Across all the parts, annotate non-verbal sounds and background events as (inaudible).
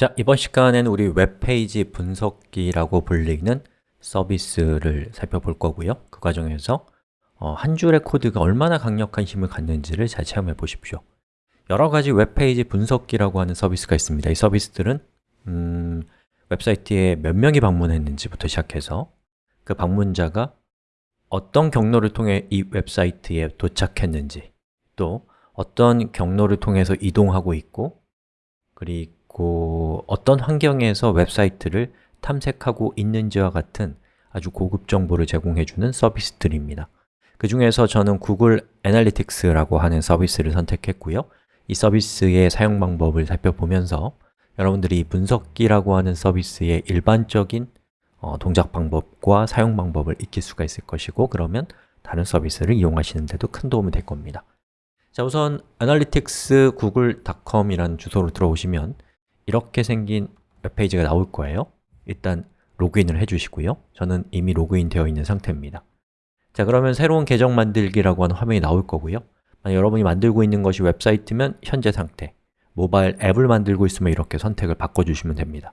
자, 이번 시간에는 우리 웹페이지 분석기라고 불리는 서비스를 살펴볼 거고요. 그 과정에서 어, 한 줄의 코드가 얼마나 강력한 힘을 갖는지를 잘 체험해 보십시오. 여러 가지 웹페이지 분석기라고 하는 서비스가 있습니다. 이 서비스들은 음, 웹사이트에 몇 명이 방문했는지부터 시작해서 그 방문자가 어떤 경로를 통해 이 웹사이트에 도착했는지 또 어떤 경로를 통해서 이동하고 있고 그리고 그리고 어떤 환경에서 웹사이트를 탐색하고 있는지와 같은 아주 고급 정보를 제공해주는 서비스들입니다. 그 중에서 저는 Google Analytics라고 하는 서비스를 선택했고요. 이 서비스의 사용 방법을 살펴보면서 여러분들이 분석기라고 하는 서비스의 일반적인 어, 동작 방법과 사용 방법을 익힐 수가 있을 것이고 그러면 다른 서비스를 이용하시는 데도 큰 도움이 될 겁니다. 자 우선 analytics google.com이라는 주소로 들어오시면 이렇게 생긴 웹페이지가 나올 거예요. 일단 로그인을 해주시고요. 저는 이미 로그인 되어 있는 상태입니다. 자 그러면 새로운 계정 만들기라고 하는 화면이 나올 거고요. 여러분이 만들고 있는 것이 웹사이트면 현재 상태 모바일 앱을 만들고 있으면 이렇게 선택을 바꿔주시면 됩니다.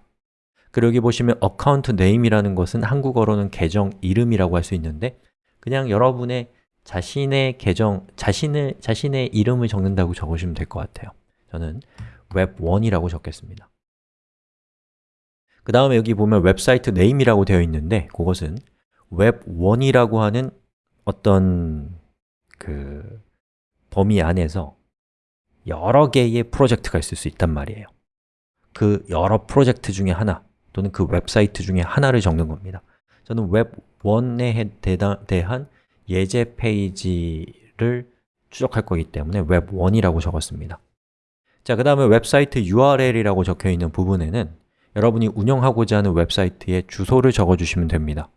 그리고 여기 보시면 account name이라는 것은 한국어로는 계정 이름이라고 할 수 있는데 그냥 여러분의 자신의 계정, 자신의, 자신의 이름을 적는다고 적으시면 될 것 같아요. 저는 웹1이라고 적겠습니다. 그 다음에 여기 보면 website name이라고 되어 있는데 그것은 웹1이라고 하는 어떤 그 범위 안에서 여러 개의 프로젝트가 있을 수 있단 말이에요. 그 여러 프로젝트 중에 하나 또는 그 웹사이트 중에 하나를 적는 겁니다. 저는 웹1에 대한 예제 페이지를 추적할 거기 때문에 웹1이라고 적었습니다 자, 그 다음에 website URL이라고 적혀 있는 부분에는 여러분이 운영하고자 하는 웹사이트의 주소를 적어주시면 됩니다.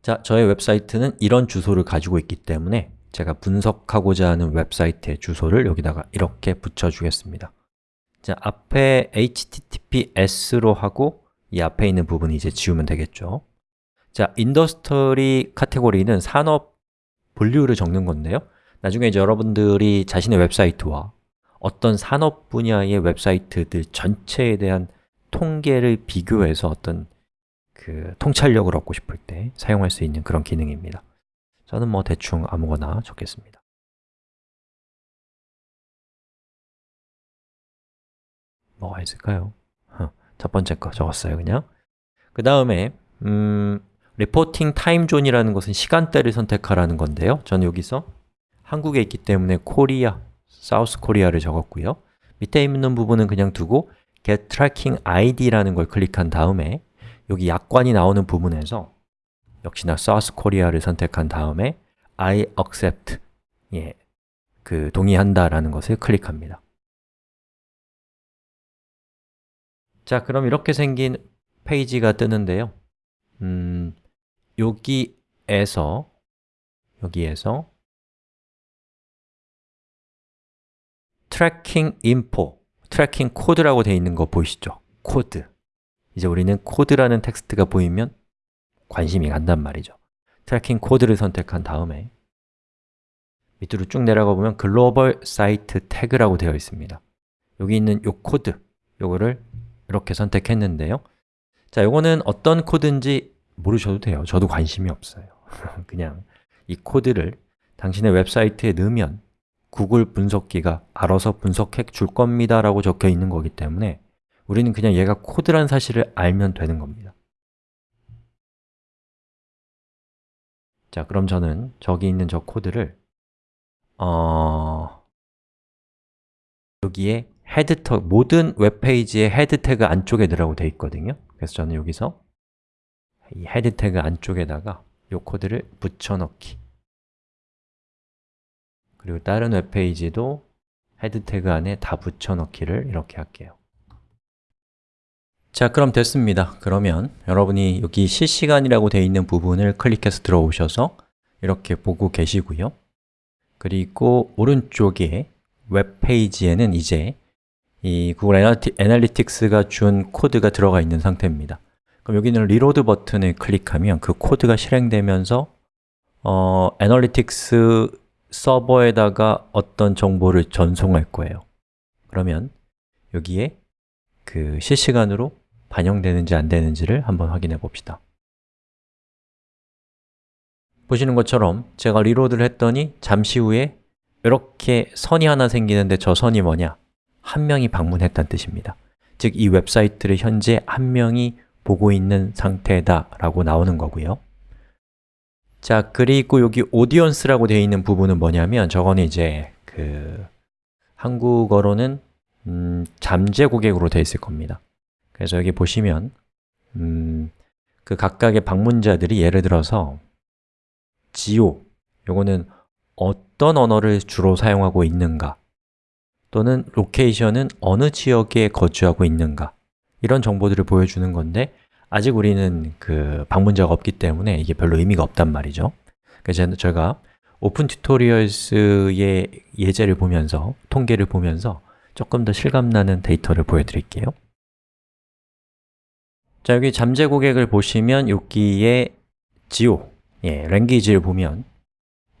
자, 저의 웹사이트는 이런 주소를 가지고 있기 때문에 제가 분석하고자 하는 웹사이트의 주소를 여기다가 이렇게 붙여주겠습니다. 자, 앞에 https로 하고 이 앞에 있는 부분이 이제 지우면 되겠죠. 자, industry category는 산업 분류를 적는 건데요. 나중에 여러분들이 자신의 웹사이트와 어떤 산업 분야의 웹사이트들 전체에 대한 통계를 비교해서 어떤 그 통찰력을 얻고 싶을 때 사용할 수 있는 그런 기능입니다. 저는 뭐 대충 아무거나 적겠습니다. 뭐가 있을까요? 첫 번째 거 적었어요, 그냥. 그 다음에 음, reporting time zone이라는 것은 시간대를 선택하라는 건데요. 저는 여기서 한국에 있기 때문에 Korea South Korea를 적었고요. 밑에 있는 부분은 그냥 두고 get tracking ID라는 걸 클릭한 다음에 여기 약관이 나오는 부분에서 역시나 South Korea를 선택한 다음에 I accept 예, 그 동의한다 라는 것을 클릭합니다. 자, 그럼 이렇게 생긴 페이지가 뜨는데요. 음, 여기에서 여기에서 tracking info, tracking 코드라고 되어 있는 거 보이시죠? 코드. 이제 우리는 코드라는 텍스트가 보이면 관심이 간단 말이죠. tracking 코드를 선택한 다음에 밑으로 쭉 내려가 보면 global site tag라고 되어 있습니다. 여기 있는 이 코드, 요거를 이렇게 선택했는데요. 자, 요거는 어떤 코드인지 모르셔도 돼요. 저도 관심이 없어요. (laughs) 그냥 이 코드를 당신의 웹사이트에 넣으면 구글 분석기가 알아서 분석해 줄 겁니다 라고 적혀 있는 거기 때문에 우리는 그냥 얘가 코드란 사실을 알면 되는 겁니다. 자, 그럼 저는 저기 있는 저 코드를 어... 여기에 head 터 모든 웹페이지의 head 태그 안쪽에 넣으라고 되어 있거든요. 그래서 저는 여기서 이 head 태그 안쪽에다가 이 코드를 붙여넣기 그리고 다른 웹페이지도 head 태그 안에 다 붙여넣기를 이렇게 할게요. 자, 그럼 됐습니다. 그러면 여러분이 여기 실시간이라고 되어 있는 부분을 클릭해서 들어오셔서 이렇게 보고 계시고요. 그리고 오른쪽에 웹페이지에는 이제 이 구글 애널리틱스가 준 코드가 들어가 있는 상태입니다. 그럼 여기는 reload 버튼을 클릭하면 그 코드가 실행되면서 어, 애널리틱스 서버에다가 어떤 정보를 전송할 거예요. 그러면 여기에 그 실시간으로 반영되는지 안 되는지를 한번 확인해 봅시다. 보시는 것처럼 제가 reload를 했더니 잠시 후에 이렇게 선이 하나 생기는데 저 선이 뭐냐? 한 명이 방문했다는 뜻입니다. 즉, 이 웹사이트를 현재 한 명이 보고 있는 상태다 라고 나오는 거고요 자, 그리고 여기 audience라고 되어 있는 부분은 뭐냐면 저거는 이제 그 한국어로는 음, 잠재 고객으로 되어 있을 겁니다. 그래서 여기 보시면 음, 그 각각의 방문자들이 예를 들어서 지오, 요거는 어떤 언어를 주로 사용하고 있는가 또는 location은 어느 지역에 거주하고 있는가 이런 정보들을 보여주는 건데 아직 우리는 그 방문자가 없기 때문에 이게 별로 의미가 없단 말이죠. 그래서 제가 오픈 튜토리얼스의 예제를 보면서, 통계를 보면서 조금 더 실감나는 데이터를 보여드릴게요. 자, 여기 잠재 고객을 보시면 여기에 지오, 예, language를 보면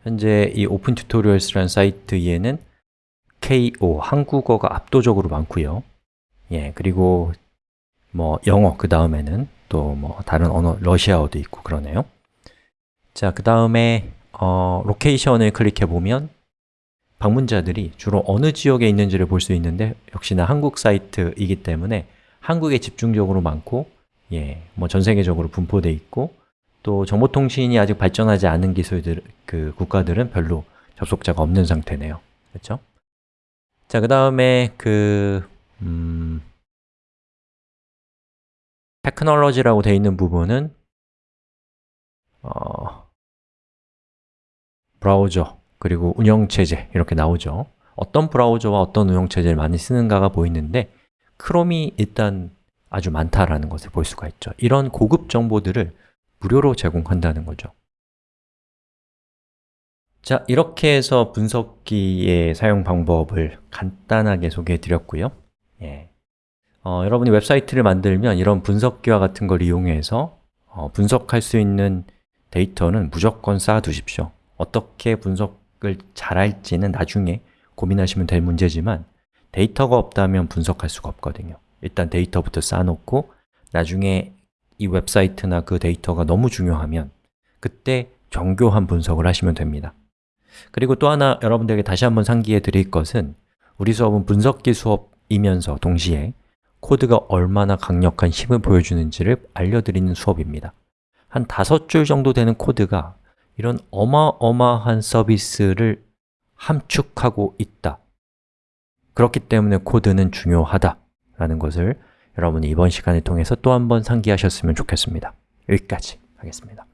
현재 이 오픈 튜토리얼스라는 사이트에는 KO, 한국어가 압도적으로 많고요. 예, 그리고 뭐 영어 그 다음에는 또 뭐 다른 언어, 러시아어도 있고 그러네요 자, 그 다음에 어, location을 클릭해 보면 방문자들이 주로 어느 지역에 있는지를 볼 수 있는데 역시나 한국 사이트이기 때문에 한국에 집중적으로 많고 예, 뭐 전 세계적으로 분포되어 있고 또 정보통신이 아직 발전하지 않은 기술들, 그 국가들은 별로 접속자가 없는 상태네요 그렇죠? 자, 그 다음에 그 음, 테크놀로지라고 되어 있는 부분은 어, 브라우저, 그리고 운영체제 이렇게 나오죠. 어떤 브라우저와 어떤 운영체제를 많이 쓰는가가 보이는데 크롬이 일단 아주 많다라는 것을 볼 수가 있죠. 이런 고급 정보들을 무료로 제공한다는 거죠. 자, 이렇게 해서 분석기의 사용 방법을 간단하게 소개해 드렸고요. 예. 어, 여러분이 웹사이트를 만들면 이런 분석기와 같은 걸 이용해서 어, 분석할 수 있는 데이터는 무조건 쌓아두십시오. 어떻게 분석을 잘할지는 나중에 고민하시면 될 문제지만 데이터가 없다면 분석할 수가 없거든요. 일단 데이터부터 쌓아놓고 나중에 이 웹사이트나 그 데이터가 너무 중요하면 그때 정교한 분석을 하시면 됩니다. 그리고 또 하나 여러분들에게 다시 한번 상기해 드릴 것은 우리 수업은 분석기 수업이면서 동시에 코드가 얼마나 강력한 힘을 보여주는지를 알려드리는 수업입니다. 한 다섯 줄 정도 되는 코드가 이런 어마어마한 서비스를 함축하고 있다. 그렇기 때문에 코드는 중요하다 라는 것을 여러분이 이번 시간을 통해서 또 한 번 상기하셨으면 좋겠습니다. 여기까지 하겠습니다